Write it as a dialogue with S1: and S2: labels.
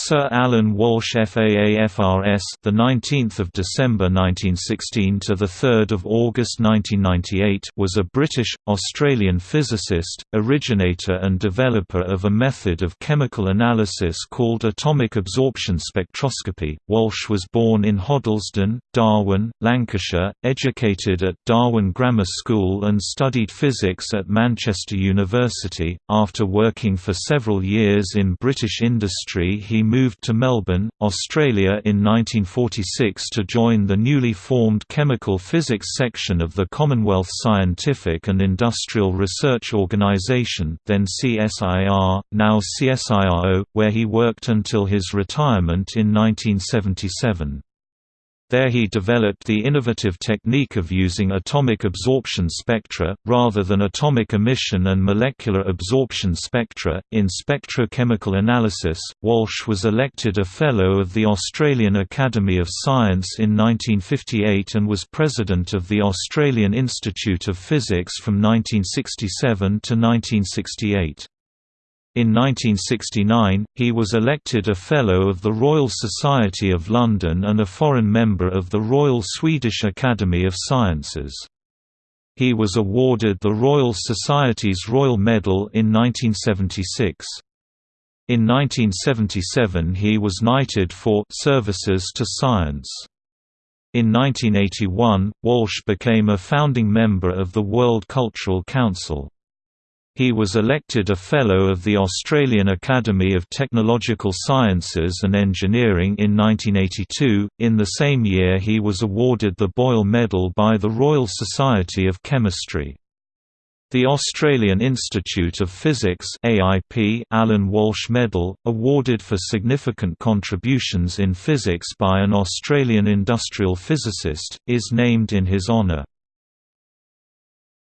S1: Sir Alan Walsh FAAFRS the 19th of December 1916 to the 3rd of August 1998 was a British Australian physicist, originator and developer of a method of chemical analysis called atomic absorption spectroscopy. Walsh was born in Hoddlesden, Darwen, Lancashire, educated at Darwen Grammar School and studied physics at Manchester University. After working for several years in British industry, he moved to Melbourne, Australia in 1946 to join the newly formed Chemical Physics section of the Commonwealth Scientific and Industrial Research Organisation then CSIR, now CSIRO, where he worked until his retirement in 1977. There he developed the innovative technique of using atomic absorption spectra, rather than atomic emission and molecular absorption spectra. In spectrochemical analysis, Walsh was elected a Fellow of the Australian Academy of Science in 1958 and was President of the Australian Institute of Physics from 1967 to 1968. In 1969, he was elected a Fellow of the Royal Society of London and a foreign member of the Royal Swedish Academy of Sciences. He was awarded the Royal Society's Royal Medal in 1976. In 1977 he was knighted for «services to science». In 1981, Walsh became a founding member of the World Cultural Council. He was elected a Fellow of the Australian Academy of Technological Sciences and Engineering in 1982. In the same year, he was awarded the Boyle Medal by the Royal Society of Chemistry. The Australian Institute of Physics AIP Alan Walsh Medal, awarded for significant contributions in physics by an Australian industrial physicist, is named in his honour.